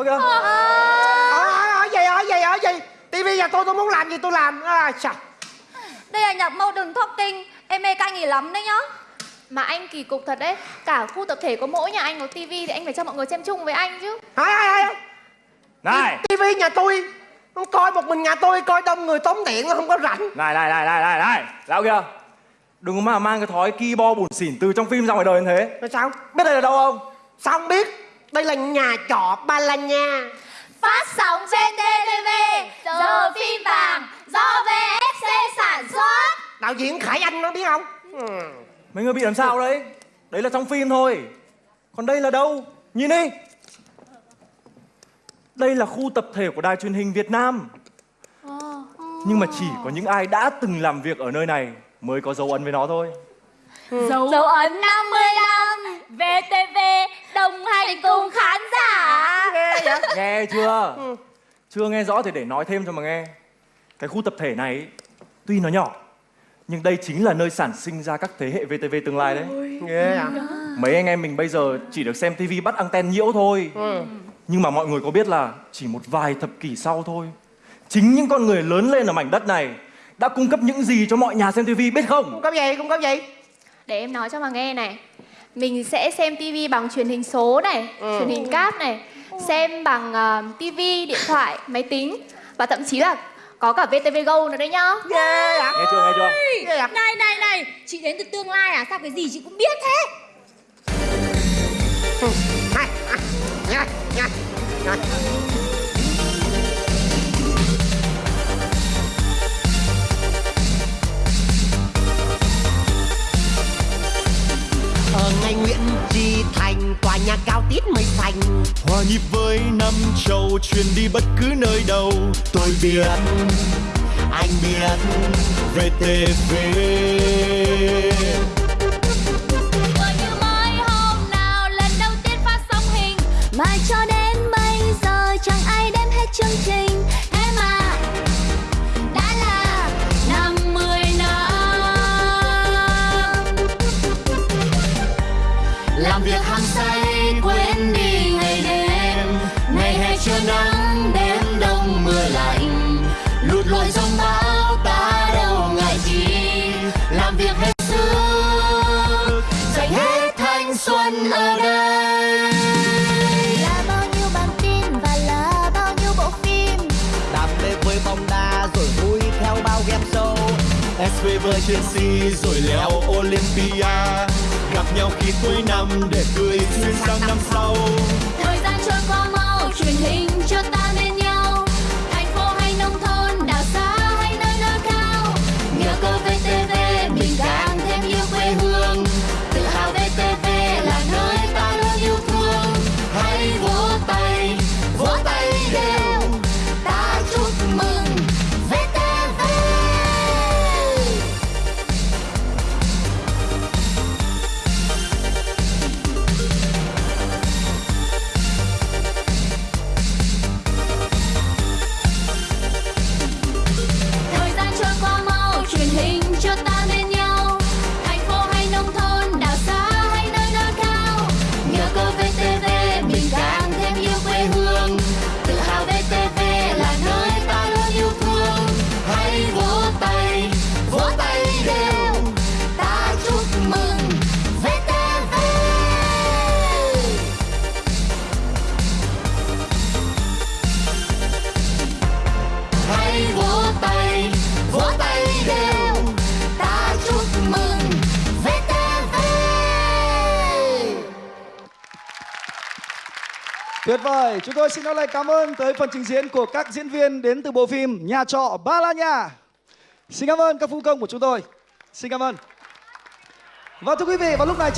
Ok ở ở ở gì ở gì ở gì tivi nhà tôi tôi muốn làm gì tôi làm. À, sao Đây là nhạc mâu đừng talking Em mê canh nghỉ lắm đấy nhá. Mà anh kỳ cục thật đấy. Cả khu tập thể có mỗi nhà anh có tivi thì anh phải cho mọi người xem chung với anh chứ. Hai hai hai Này. Tivi nhà tôi. Không coi một mình nhà tôi coi đông người tốn điện nó không có rảnh. Này này này này này này. Lão kia. Đừng có mà mang cái thói keyboard bủn xỉn từ trong phim ra ngoài đời như thế. Rồi sao? Biết đây là đâu không không đây là nhà trọ ba la nha. Phát sóng trên TTV Giờ phim vàng Do VFC sản xuất. Đạo diễn khải anh nó biết không? Ừ. Mấy người bị làm sao đấy? Đấy là trong phim thôi. Còn đây là đâu? Nhìn đi. Đây là khu tập thể của đài truyền hình Việt Nam. Nhưng mà chỉ có những ai đã từng làm việc ở nơi này Mới có dấu ấn với nó thôi. Dấu, Dấu ấn 50 nghe vậy Nghe chưa Chưa nghe rõ thì để nói thêm cho mà nghe. Cái khu tập thể này Tuy nó nhỏ Nhưng đây chính là nơi sản sinh ra các thế hệ VTV tương lai đấy. Nghe à. Mấy anh em mình bây giờ chỉ được xem tivi bắt anten nhiễu thôi. Ừ. Nhưng mà mọi người có biết là chỉ một vài thập kỷ sau thôi Chính những con người lớn lên ở mảnh đất này Đã cung cấp những gì cho mọi nhà xem tivi biết không? không có gì? Không có gì? Để em nói cho mà nghe này. Mình sẽ xem tivi bằng truyền hình số này Ừ. truyền hình cáp này xem bằng uh, tivi điện thoại máy tính và thậm chí là có cả VTV Go nữa đấy nhá. Ghê à Nghe chưa nghe chưa? ghê Này này này Chị đến từ tương lai à? Sao cái gì chị cũng biết thế? Hai hai nha nha ngay Nguyễn Tri Thành tòa nhà cao tít mây xanh. Hòa nhịp với năm châu truyền đi bất cứ nơi đâu. Tôi biết, anh biết VTV Vừa như mới hôm nào lần đầu tiên phát sóng hình. Mà cho đến bây giờ chẳng ai đem hết chương trình xuân ở đây. Là bao nhiêu bản tin và là bao nhiêu bộ phim? Đam mê với bóng đá rồi vui theo bao game show. SPV Chelsea rồi leo Olympia. Gặp nhau khi cuối năm để cười xuyên sang năm sau. Thời gian trôi qua mau Tuyệt vời, chúng tôi xin nói lời cảm ơn tới phần trình diễn của các diễn viên đến từ bộ phim Nhà trọ Ba La Nhà. Xin cảm ơn các phu công của chúng tôi. Xin cảm ơn. Và thưa quý vị, vào lúc này